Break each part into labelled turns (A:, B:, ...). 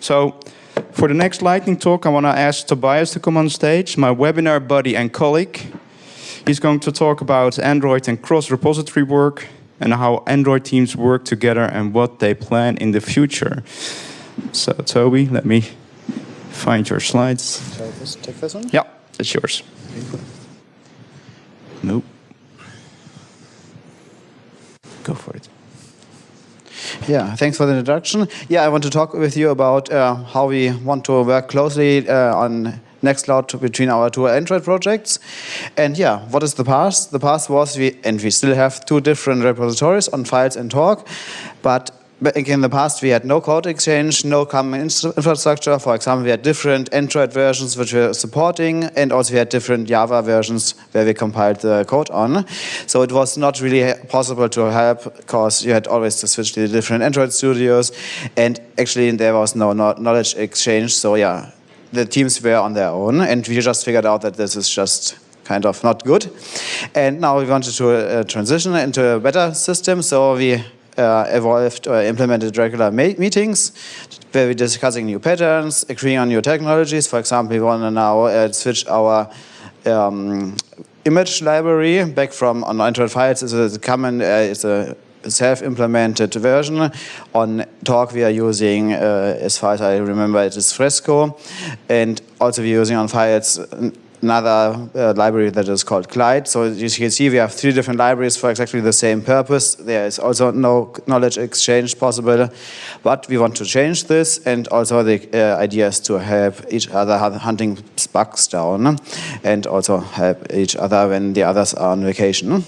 A: So for the next lightning talk, I want to ask Tobias to come on stage, my webinar buddy and colleague. He's going to talk about Android and cross-repository work and how Android teams work together and what they plan in the future. So Toby, let me find your slides.
B: Shall I take this one?
A: Yeah, it's yours. Nope. Go for it.
B: Yeah, thanks for the introduction. Yeah, I want to talk with you about uh, how we want to work closely uh, on Nextcloud between our two Android projects. And yeah, what is the past? The past was, we, and we still have two different repositories on files and talk, but in the past we had no code exchange, no common infrastructure. For example, we had different Android versions which we were supporting, and also we had different Java versions where we compiled the code on. So it was not really possible to help because you had always to switch to the different Android studios, and actually there was no knowledge exchange. So yeah, the teams were on their own, and we just figured out that this is just kind of not good. And now we wanted to uh, transition into a better system, so we uh, evolved or implemented regular meetings where we're discussing new patterns, agreeing on new technologies. For example, we want to now uh, switch our um, image library back from on Android files is a common, uh, it's a self-implemented version. On Talk we are using, uh, as far as I remember, it is Fresco. And also we're using on files another uh, library that is called Glide. So as you can see, we have three different libraries for exactly the same purpose. There is also no knowledge exchange possible, but we want to change this. And also the uh, idea is to help each other hunting bugs down and also help each other when the others are on vacation.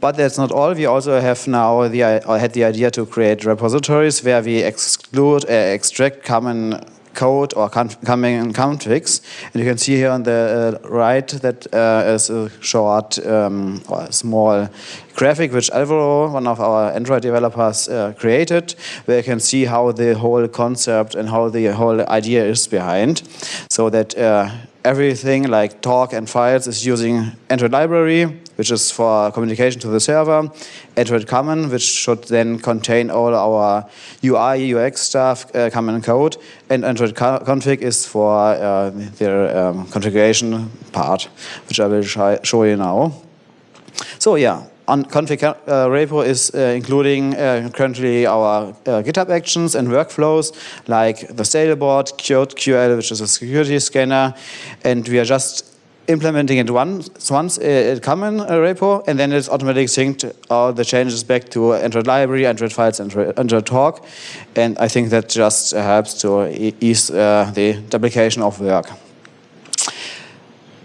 B: But that's not all. We also have now the, I had the idea to create repositories where we exclude, uh, extract common code or coming in configs. And you can see here on the uh, right that uh, is a short um, or a small graphic which Alvaro, one of our Android developers, uh, created, where you can see how the whole concept and how the whole idea is behind. So that uh, everything like talk and files is using Android library, which is for communication to the server, Android common, which should then contain all our UI, UX stuff, uh, common code, and Android config is for uh, their um, configuration part, which I will show you now. So yeah, on config uh, repo is uh, including uh, currently our uh, GitHub actions and workflows like the Stale bot, CodeQL, which is a security scanner, and we are just implementing it once, once a common repo, and then it's automatically synced all the changes back to Android library, Android files, Android, Android talk, and I think that just helps to ease uh, the duplication of work.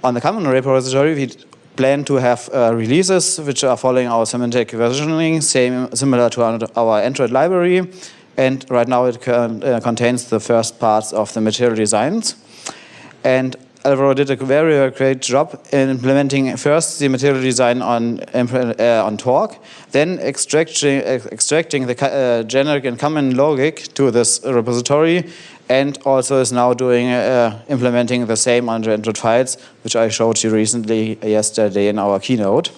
B: On the common repository, we plan to have uh, releases which are following our semantic versioning, same similar to our Android library. And right now it uh, contains the first parts of the material designs. And Alvaro did a very great job in implementing first the material design on uh, on Talk, then extracting extracting the uh, generic and common logic to this repository, and also is now doing uh, implementing the same on Android files, which I showed you recently yesterday in our keynote.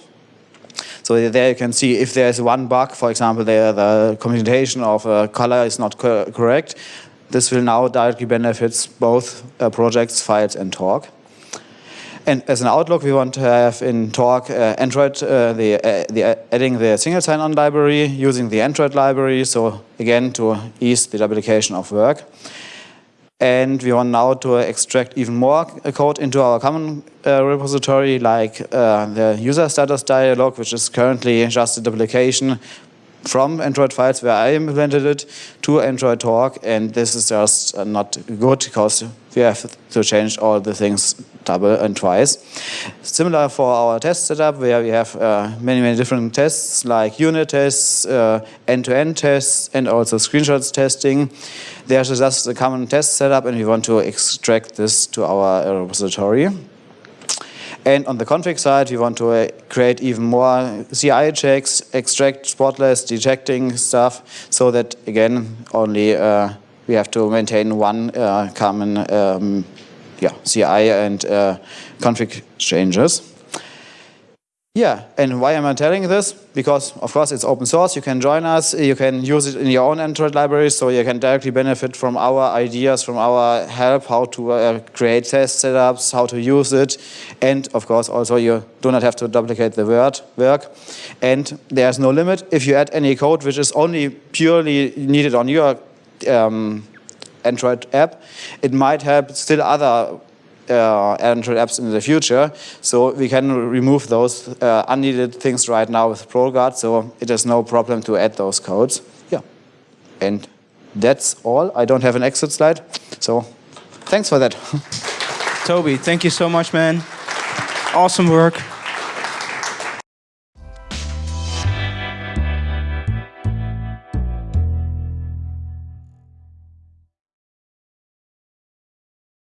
B: So there you can see if there's one bug, for example, the, the computation of a color is not co correct, this will now directly benefit both uh, projects, files, and Talk. And as an outlook, we want to have in Talk uh, Android, uh, the, uh, the uh, adding the single sign-on library, using the Android library, so again to ease the duplication of work. And we want now to extract even more code into our common uh, repository, like uh, the user status dialog, which is currently just a duplication from Android files where I implemented it to Android Talk, and this is just uh, not good because we have to change all the things double and twice. Similar for our test setup where we have uh, many, many different tests like unit tests, uh, end-to-end -end tests, and also screenshots testing. There's just a common test setup and we want to extract this to our repository. And on the config side, we want to uh, create even more CI checks, extract spotless detecting stuff, so that again, only uh, we have to maintain one uh, common um, yeah, CI and uh, config changes. Yeah, and why am I telling this? Because, of course, it's open source. You can join us. You can use it in your own Android library, so you can directly benefit from our ideas, from our help, how to uh, create test setups, how to use it. And, of course, also you do not have to duplicate the word work. And there's no limit. If you add any code which is only purely needed on your um, Android app, it might help still other uh, Android apps in the future. So we can remove those uh, unneeded things right now with ProGuard. So it is no problem to add those codes. Yeah. And that's all. I don't have an exit slide. So thanks for that.
A: Toby, thank you so much, man. Awesome work.